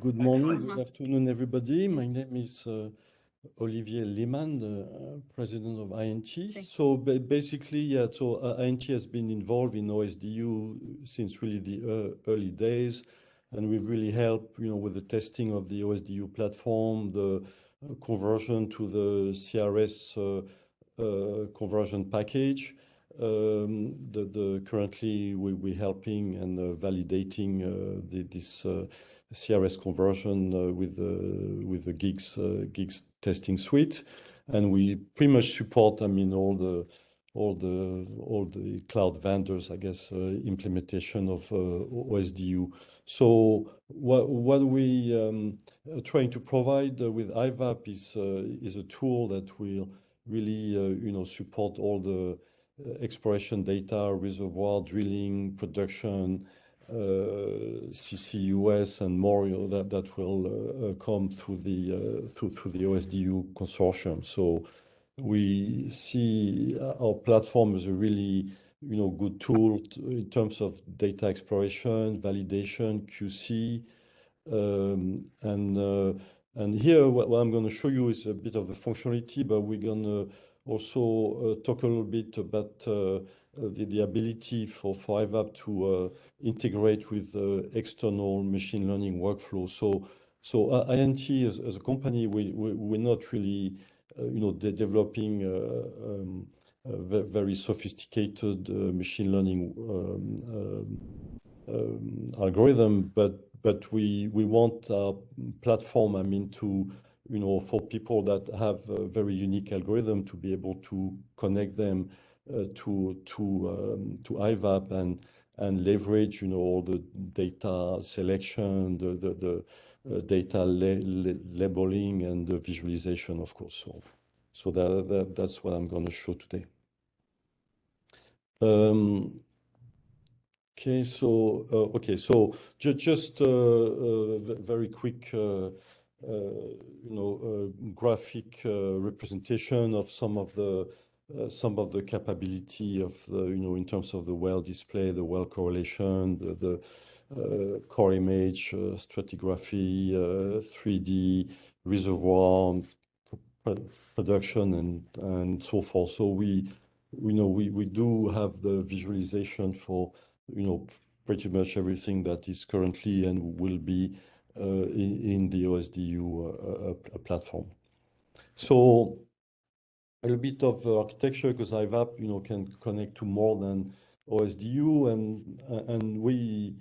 good morning, good afternoon, everybody. My name is uh, Olivier Lhemann, the uh, President of INT. So basically, yeah, so uh, INT has been involved in OSDU since really the early days, and we've really helped, you know, with the testing of the OSDU platform, the conversion to the CRS conversion package. Um, the currently, we're helping and validating this CRS conversion with with the GIGS Gigs uh, testing suite. And we pretty much support, I mean, all the all the all the cloud vendors, I guess, uh, implementation of OSDU. So what what we um, are trying to provide with IVAAP is a tool that will really, you know, support all the exploration data, reservoir drilling, production, Uh, CCUS, and more, you know, that will uh, uh, come through the through, through the OSDU consortium. So we see our platform as a really, you know, good tool in terms of data exploration, validation, QC. Um, and and here, what I'm gonna show you is a bit of the functionality, but we're gonna also talk a little bit about Uh, the ability for IVAAP to uh, integrate with uh, external machine learning workflow. So so INT as a company, we, we, we're not really, you know, developing um, a very sophisticated machine learning um, um, algorithm, but but we want our platform, I mean, to, you know, for people that have a very unique algorithm, to be able to connect them Uh, to to um, to IVAAP and and leverage, you know, all the data selection, the the uh, data labeling, and the visualization, of course. So so that, that that's what I'm gonna show today. Um, okay, so uh, okay, so just a very quick, you know, graphic representation of some of the Uh, capability of the, capability of the, you know, in terms of the well display, the well correlation, the uh, core image uh, stratigraphy, 3D reservoir production, and and so forth. So we you know we do have the visualization for, you know, pretty much everything that is currently and will be in the OSDU platform. So a little bit of uh, architecture because IVAAP, you know, can connect to more than OSDU, and uh, and we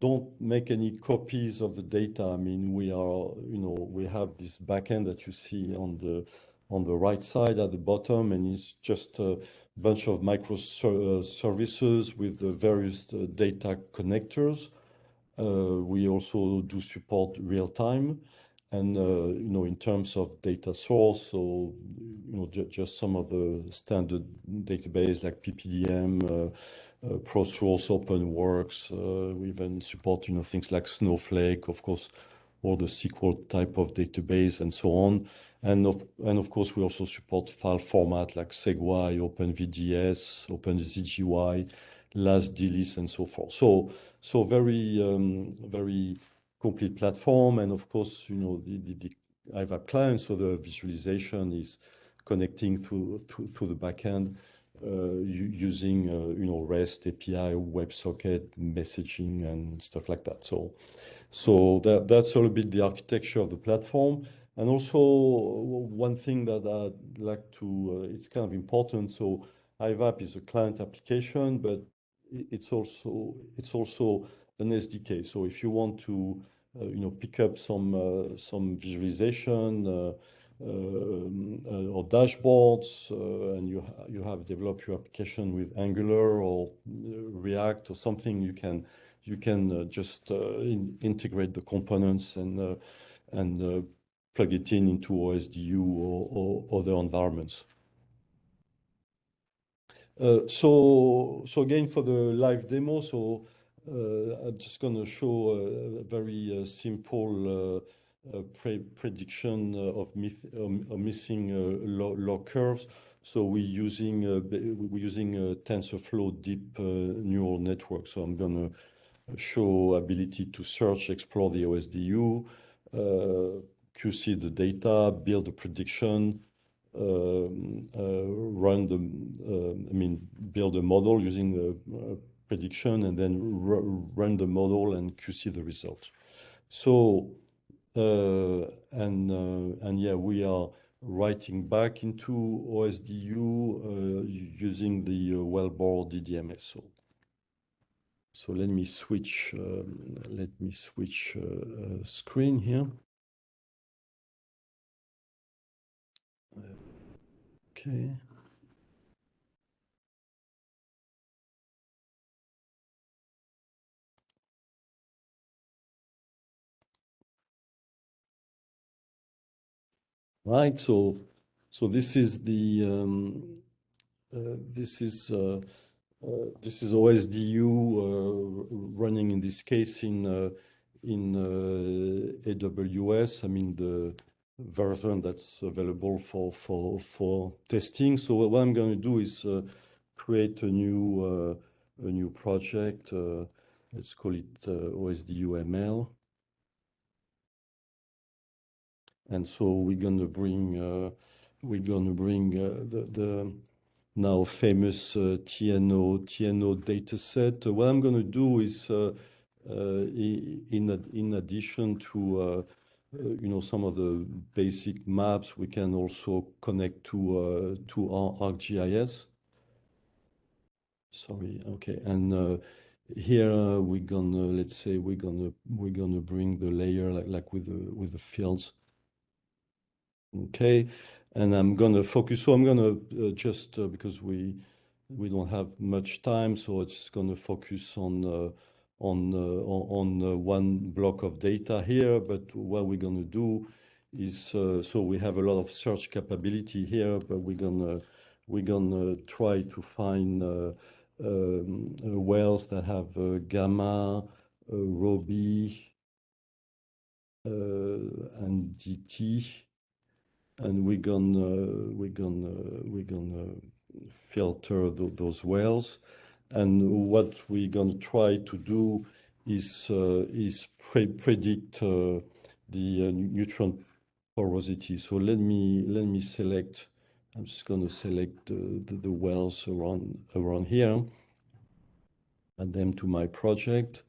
don't make any copies of the data. I mean, we are, you know, we have this backend that you see on the on the right side at the bottom, and it's just a bunch of microservices uh, with the various data connectors. We also do support real time and, uh, you know, in terms of data source, so, you know, just some of the standard database like PPDM, uh, uh, ProSource, OpenWorks. We even support, you know, things like Snowflake, of course, all the SQL type of database, and so on. And of and of course, we also support file format like SEG-Y, OpenVDS, OpenZGY, LAS/DLIS, and so forth. So so very, um, very complete platform, and of course, you know, the IVAAP client, so the visualization is connecting through through the backend, uh, using, uh, you know, REST API, WebSocket, messaging, and stuff like that. So so that, that's a little bit the architecture of the platform. And also, one thing that I'd like to... Uh, it's kind of important, so IVAAP is a client application, but it's also, it's also an SDK. So if you want to, uh, you know, pick up some uh, some visualization uh, um, or dashboards, and you you have developed your application with Angular or React or something, you can you can just integrate the components and and plug it in into OSDU or other environments. So so again, for the live demo, Uh, I'm just gonna show a very uh, simple uh, prediction of um, missing log curves. So we're using a TensorFlow deep neural network. So I'm gonna show ability to search, explore the OSDU, QC the data, build a prediction, run the, I mean, build a model using the prediction and then run the model and QC the results. So, uh, and uh, and yeah, we are writing back into OSDU uh, using the Wellbore DDMS. So let me switch, um, let me switch screen here. Okay. Right. So so this is the, um, uh, this is uh, uh, this is OSDU running in this case in AWS. I mean, the version that's available for for for testing. So what I'm going to do is create a new a new project. Let's call it OSDU ML. And so we're going to bring uh, we're gonna bring uh, the now famous uh, TNO TNO dataset. What I'm going to do is, in in addition to, you know, some of the basic maps, we can also connect to our ArcGIS. Sorry. Okay. And here we're going to, let's say we're going to we're gonna bring the layer like like with the with the fields. Okay. And I'm going to focus. So I'm going to uh, just, uh, because we we don't have much time, so it's going to focus on uh, on uh, on one block of data here. But what we're going to do is, so we have a lot of search capability here, but we're to we're gonna try to find um, wells that have Gamma, RHOB, and DT. And we're to we're gonna we're gonna filter those wells. And what we're to try to do is uh, is predict uh, the uh, neutron porosity. So let me let me select, I'm just going to select the wells around around here, add them to my project,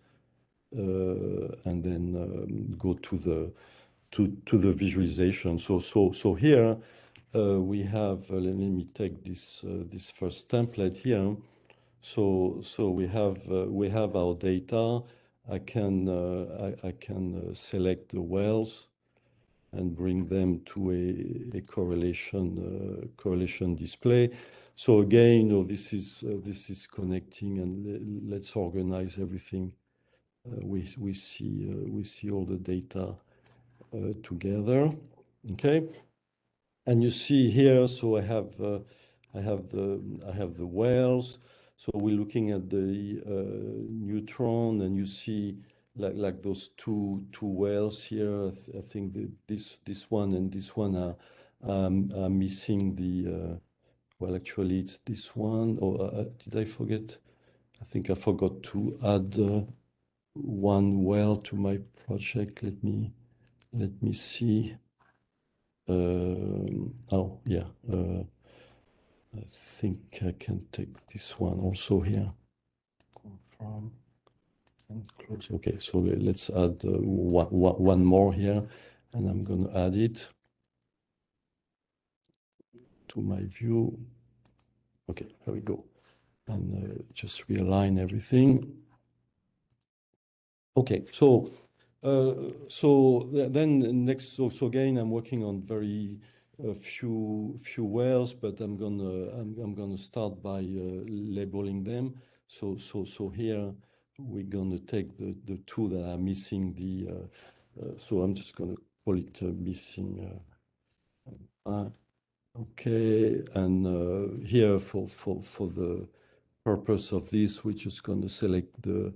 and then um, go to the visualization. So so, so here uh, we have, uh, let me take this uh, this first template here. So so we have we have our data. I can I, I, can select the wells and bring them to a a correlation correlation display. So again, oh, you know, this is connecting and let's organize everything. We, we see, we see all the data Uh, together. Okay. And you see here, so I have uh, I have the I have the wells. So we're looking at the uh, neutron and you see like like those two wells here. I think this this one and this one are um, missing the, uh, well, actually it's this one. Oh, did I forget? I think I forgot to add one well to my project. Let me see. Uh, oh yeah. Uh, I think I can take this one also here. Confirm and close. Okay. So let's add uh, one more here and I'm going to add it to my view. Okay. Here we go. And just realign everything. Okay. So Uh, then next, so again, I'm working on very uh, few few wells, but I'm to I'm, I'm gonna start by uh, labeling them. So so so here we're to take the the two that are missing the, so I'm just to call it missing. Okay. And here for for the purpose of this, we're just going to select the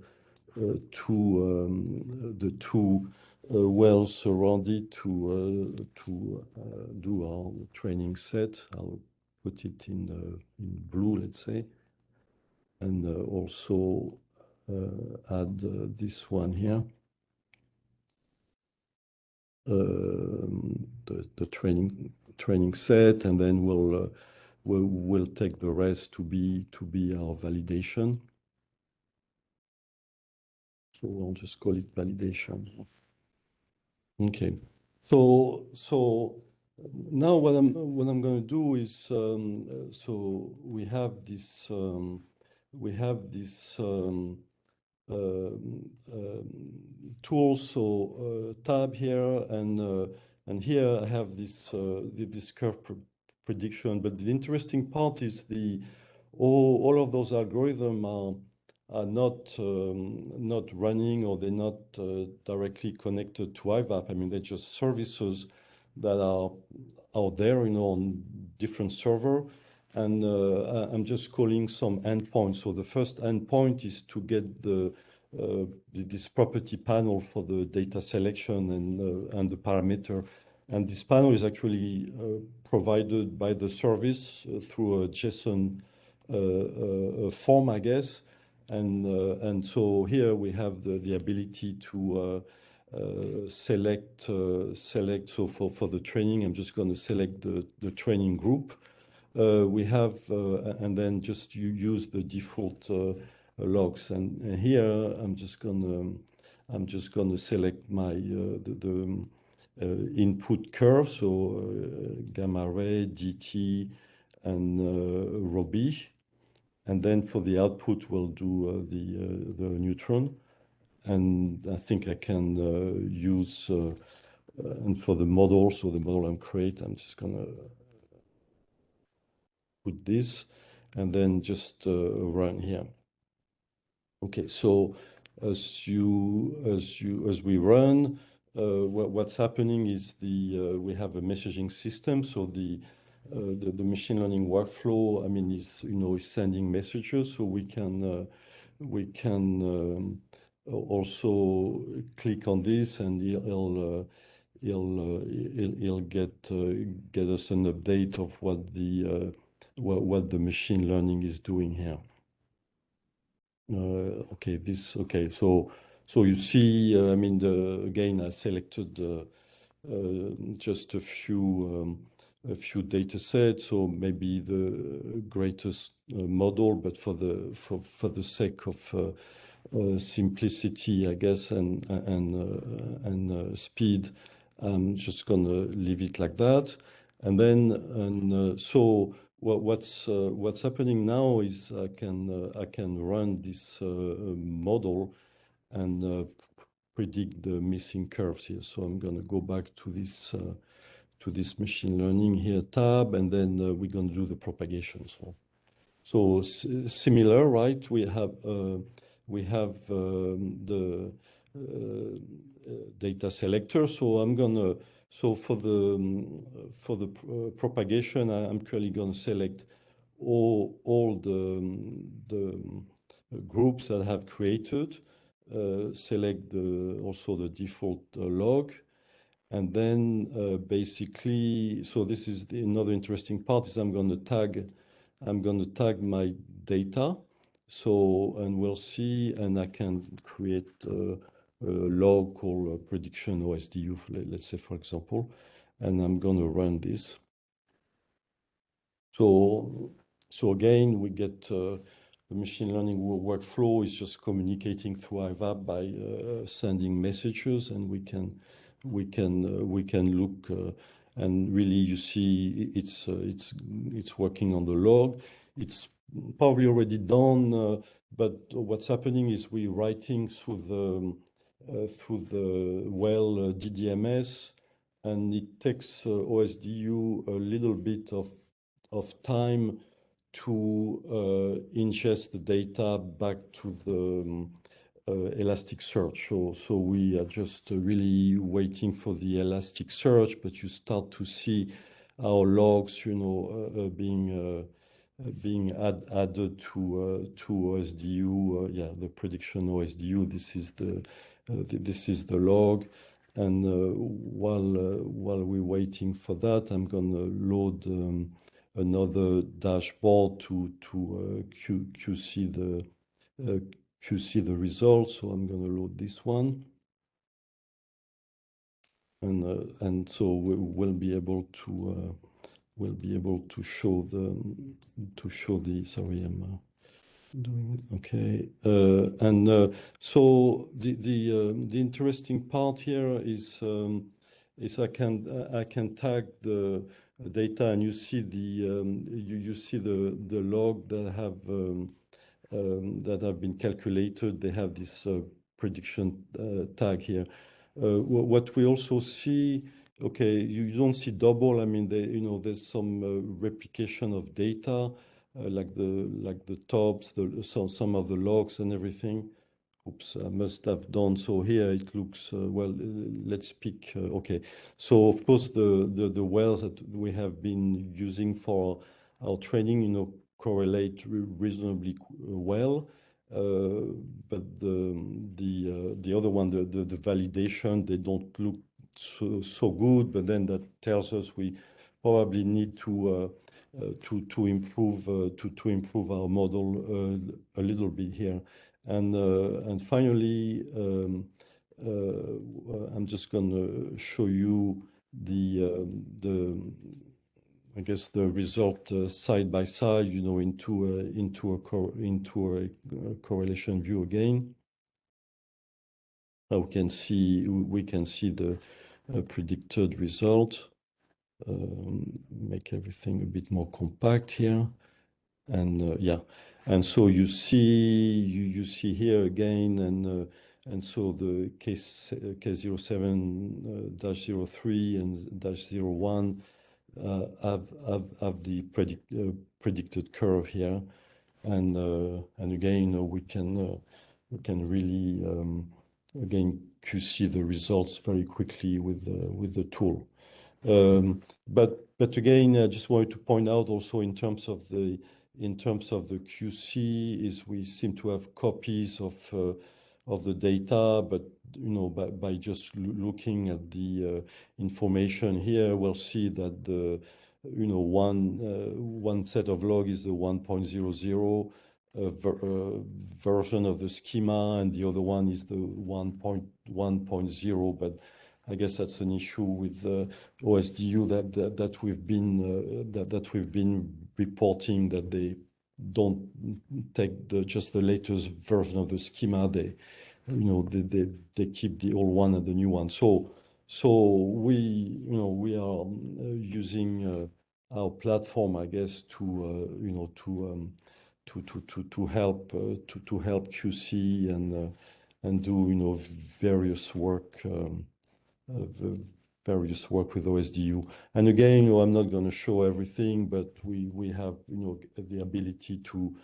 Uh, two um, uh, wells around it to uh, do our training set. I'll put it in in blue, let's say. And also add this one here. Um, the training training set, and then we'll we'll take the rest to be to be our validation. I'll just call it validation. Okay. So so now what I'm what I'm going to do is, um, so we have this um, we have this um, uh, tool, tab here, and uh, and here I have this this curve prediction. But the interesting part is the all all of those algorithms are not um, not running or they're not uh, directly connected to IVAAP. I mean, they're just services that are out there you know, on different server. And uh, I'm just calling some endpoints. So the first endpoint is to get the uh, this property panel for the data selection and and the parameter. And this panel is actually provided by the service through a JSON form, I guess. And, uh, and so here we have the the ability to uh, uh, select. Select. So for for the training, I'm just going to select the the training group. We have, and then just you use the default logs. And here, I'm just going to I'm just going to select my the input curve, so gamma ray, DT, and rho then For the output, we'll do uh, the uh, the neutron. And I think I can uh, use, and for the model, so the model I'm create, I'm just to put this and then just run here. Okay. So as you as you as we run, what's happening is the we have a messaging system. So the Uh, machine learning workflow, I mean, is you know, is sending messages. So we can uh, we can um, also click on this and it'll it'll, it'll, get uh, get us an update of what the what, what the machine learning is doing here. Okay. This, okay, so, so you see, I mean, the, again, I selected just a few um, data sets, or maybe the greatest uh, model, but for the for, for the sake of uh, uh, simplicity, I guess, and speed, I'm just going to leave it like that. And then and so what, what's what's happening now is I can I can run this model and predict the missing curves here. So I'm going to go back to this machine learning here tab, and then uh, we're going to do the propagation. So, so similar, right? We have uh, we have um, the uh, data selector. So I'm going to, so for the for the propagation, I'm currently going to select all all the the groups that I have created, select the, also the default log. Uh, basically, so this is another interesting part, is I'm going to tag I'm going to tag my data. So, and we'll see, and I can create uh, a log called prediction OSDU, let's say, for example. And I'm going to run this. So, so again, we get uh, the machine learning workflow is just communicating through IVAAP by sending messages, and we can Uh, look, uh, and really you see it's uh, it's it's working on the log. It's probably already done, but what's happening is we're writing through the um, through the well DDMS, and it takes OSDU a little bit of of time to ingest the data back to the um, Uh, Elasticsearch. So, so we are just really waiting for the Elasticsearch, but you start to see our logs you know, uh, uh, being being added to to OSDU. Yeah, the prediction OSDU, this is the th this is the log. And uh, while we're waiting for that, I'm going to load um, another dashboard to to QC QC the results. So I'm going to load this one. And, uh, and so we will be able to uh, will be able to show the to show the sorry I'm uh, doing okay uh, and uh, so the the um, the interesting part here is um, is I can I can tag the data and you see the um, you you see the the log that have um, um, that have been calculated they have this uh, prediction uh, tag here uh, what we also see okay, you don't see double. I mean, they, you know, there's some replication of data, like the like the tops, the some some of the logs and everything. Oops, I must have done so here. It looks uh, well. Let's pick. Uh, okay, so of course the, the the wells that we have been using for our training, you know, correlate reasonably well. Uh, but the the uh, the other one, the, the the validation, they don't look so, so good, but then that tells us we probably need to uh, uh, to to improve uh, to to improve our model uh, a little bit here, and and finally, um, I'm just going to show you the the I guess the result side by side, you know, into a, into a into a correlation view again. Now we can see we can see the predicted result. Um, make everything a bit more compact here. And uh, yeah, and so you see, you, you see here again, and uh, and so the case K07 dash 03 and dash 01 uh, have, have the uh, predicted curve here. And, uh, and again, we can, we can really, um, again, QC the results very quickly with the, with the tool. Um, but but again, I just wanted to point out also in terms of the in terms of the QC is we seem to have copies of uh, of the data, but you know by, by just looking at the uh, information here, we'll see that the you know one uh, one set of log is the 1.00 ver version of the schema, and the other one is the 1.1.0. But I guess that's an issue with uh, OSDU that, that, that we've been uh, that that we've been reporting that they don't take the just the latest version of the schema. They you know they they, they keep the old one and the new one. So so we you know we are uh, using uh, our platform, I guess, to uh, you know to um, to to to to help to to help QC and and do you know various work um, various work with OSDU. And again, you know, I'm not going to show everything, but we we have you know the ability to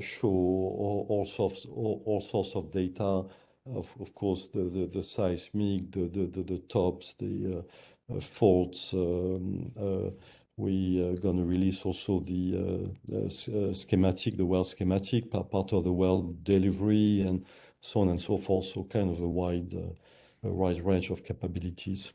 show all, all sorts all, all, sorts of data. Of, of course, the, the, the seismic, the, the, the, the tops, the uh, uh, faults, um, we are going to release also the, uh, uh, schematic, the well schematic, part of the well delivery and so on and so forth. So kind of a wide, uh, a wide range of capabilities.